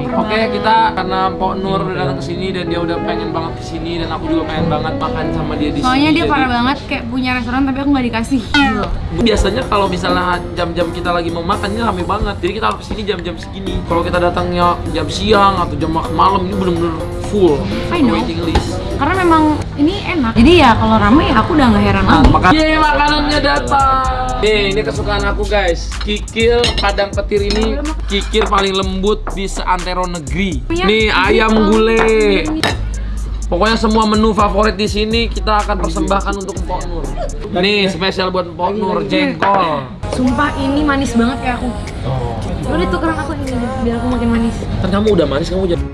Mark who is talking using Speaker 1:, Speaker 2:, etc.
Speaker 1: Oke, kita karena Mpok Nur udah datang ke sini dan dia udah pengen banget ke sini dan aku juga pengen banget makan sama dia di
Speaker 2: Soalnya
Speaker 1: sini.
Speaker 2: dia
Speaker 1: jadi-
Speaker 2: parah banget kayak punya restoran tapi aku nggak dikasih. Gitu.
Speaker 1: Biasanya kalau misalnya jam-jam kita lagi mau makan ini rame banget. Jadi kita harus ke sini jam-jam segini. Kalau kita datangnya jam siang atau jam malam ini bener-bener full
Speaker 2: I know.
Speaker 1: waiting list.
Speaker 2: Karena memang ini enak. Jadi ya kalau rame ya aku udah nggak heran
Speaker 1: Nah,
Speaker 2: lagi.
Speaker 1: makan. Yeay, makanannya datang. Nih, ini kesukaan aku guys. Kikil padang petir ini kikil paling lembut di seantero negeri. Nih ayam gulai. Pokoknya semua menu favorit di sini kita akan persembahkan untuk Mpok Nur. Nih spesial buat Mpok Nur jengkol.
Speaker 2: Sumpah ini manis banget kayak aku. Udah tukeran aku ini biar aku makin manis.
Speaker 1: Kan kamu udah manis kamu jadi